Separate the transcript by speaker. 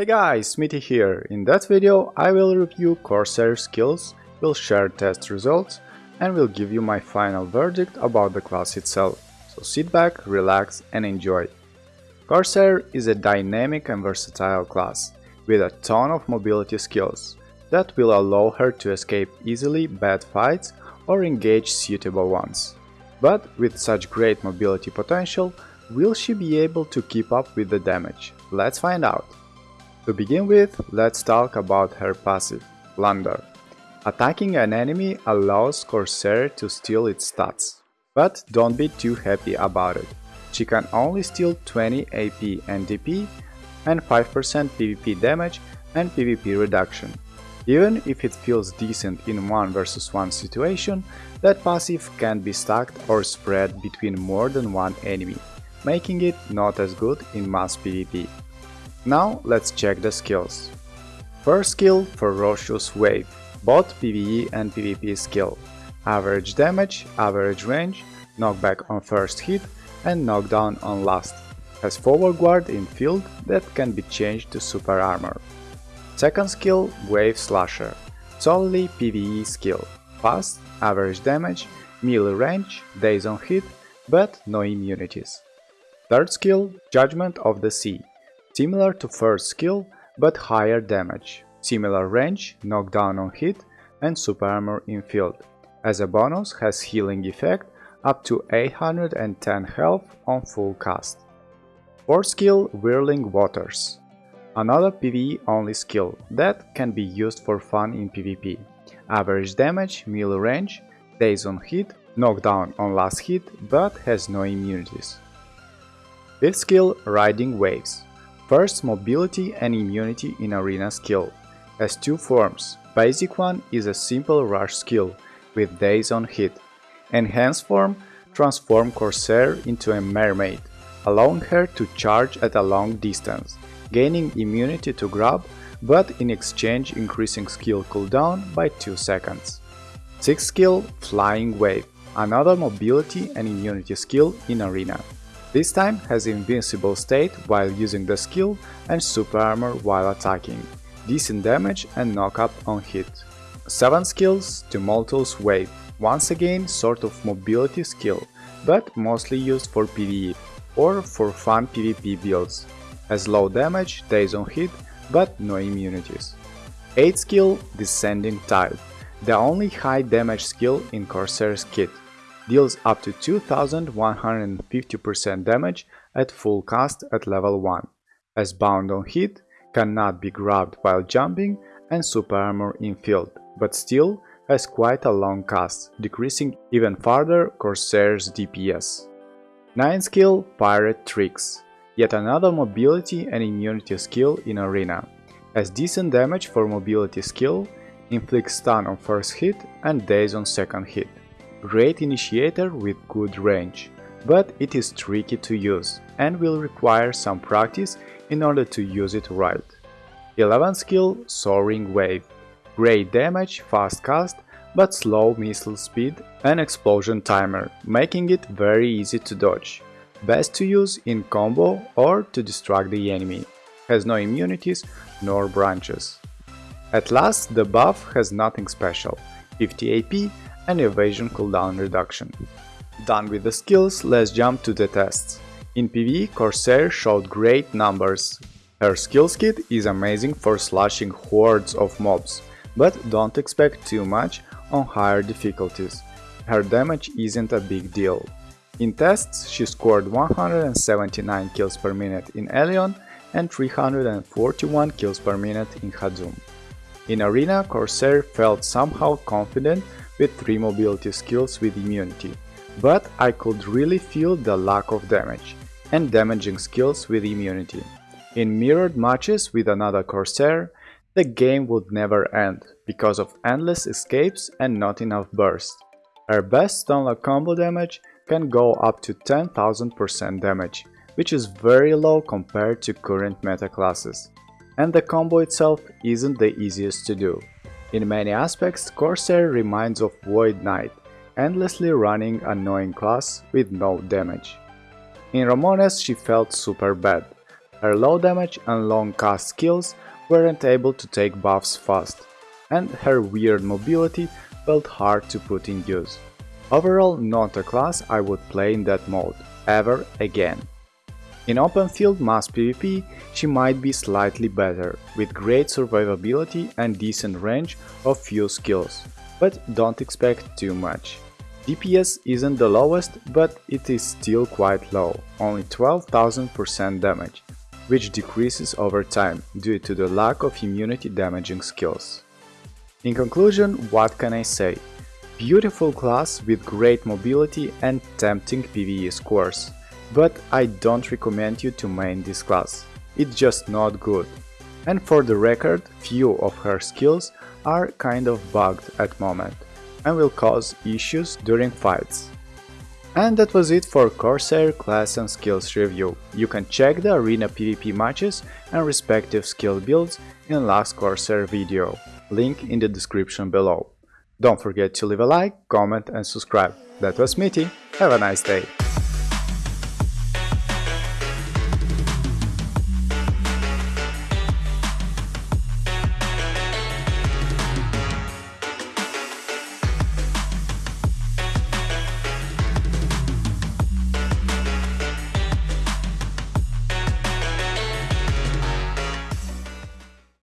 Speaker 1: Hey guys, Smithy here. In that video I will review Corsair skills, will share test results and will give you my final verdict about the class itself. So sit back, relax and enjoy. Corsair is a dynamic and versatile class with a ton of mobility skills that will allow her to escape easily bad fights or engage suitable ones. But with such great mobility potential, will she be able to keep up with the damage? Let's find out. To begin with, let's talk about her passive, Plunder. Attacking an enemy allows Corsair to steal its stats, but don't be too happy about it. She can only steal 20 AP and DP and 5% PvP damage and PvP reduction. Even if it feels decent in 1 vs 1 situation, that passive can be stacked or spread between more than one enemy, making it not as good in mass PvP. Now let's check the skills. First skill Ferocious Wave, both PvE and PvP skill. Average damage, average range, knockback on first hit and knockdown on last. Has forward guard in field that can be changed to super armor. Second skill Wave Slasher, solely PvE skill. Fast, average damage, melee range, daze on hit, but no immunities. Third skill Judgment of the Sea, Similar to first skill, but higher damage, similar range, knockdown on hit and super armor in field. As a bonus has healing effect up to 810 health on full cast. Fourth skill Whirling Waters. Another PvE only skill that can be used for fun in PvP. Average damage, melee range, daze on hit, knockdown on last hit, but has no immunities. Fifth skill Riding Waves. First, mobility and immunity in arena skill. Has two forms. Basic one is a simple rush skill, with daze on hit. Enhanced form transform Corsair into a mermaid, allowing her to charge at a long distance, gaining immunity to grab, but in exchange increasing skill cooldown by 2 seconds. 6th skill Flying Wave, another mobility and immunity skill in arena. This time has invincible state while using the skill and super armor while attacking, decent damage and knockup on hit. 7 skills Tumultuous Wave, once again sort of mobility skill, but mostly used for PvE or for fun PvP builds. Has low damage, daze on hit, but no immunities. 8 skill Descending Tide, the only high damage skill in Corsair's kit deals up to 2150% damage at full cast at level 1, as bound on hit, cannot be grabbed while jumping and super armor in field, but still has quite a long cast, decreasing even further Corsair's DPS. 9 skill Pirate Tricks, yet another mobility and immunity skill in arena, has decent damage for mobility skill, inflicts stun on first hit and daze on second hit. Great initiator with good range, but it is tricky to use and will require some practice in order to use it right. 11 skill Soaring Wave. Great damage, fast cast, but slow missile speed and explosion timer, making it very easy to dodge. Best to use in combo or to distract the enemy. Has no immunities nor branches. At last, the buff has nothing special, 50 AP and evasion cooldown reduction. Done with the skills, let's jump to the tests. In PvE, Corsair showed great numbers. Her skills kit is amazing for slashing hordes of mobs, but don't expect too much on higher difficulties. Her damage isn't a big deal. In tests, she scored 179 kills per minute in Elion and 341 kills per minute in Hadzoom. In Arena, Corsair felt somehow confident with 3 mobility skills with immunity, but I could really feel the lack of damage and damaging skills with immunity. In mirrored matches with another Corsair, the game would never end because of endless escapes and not enough burst. Her best stunlock combo damage can go up to 10,000% damage, which is very low compared to current meta classes. And the combo itself isn't the easiest to do. In many aspects, Corsair reminds of Void Knight, endlessly running annoying class with no damage. In Ramones she felt super bad, Her low damage and long cast skills weren't able to take buffs fast, and her weird mobility felt hard to put in use. Overall not a class I would play in that mode, ever again. In open field mass PvP, she might be slightly better, with great survivability and decent range of few skills, but don't expect too much. DPS isn't the lowest, but it is still quite low, only 12,000% damage, which decreases over time due to the lack of immunity damaging skills. In conclusion, what can I say? Beautiful class with great mobility and tempting PvE scores. But I don't recommend you to main this class, it's just not good. And for the record, few of her skills are kind of bugged at moment and will cause issues during fights. And that was it for Corsair class and skills review. You can check the arena PvP matches and respective skill builds in last Corsair video, link in the description below. Don't forget to leave a like, comment and subscribe. That was Mitty, have a nice day!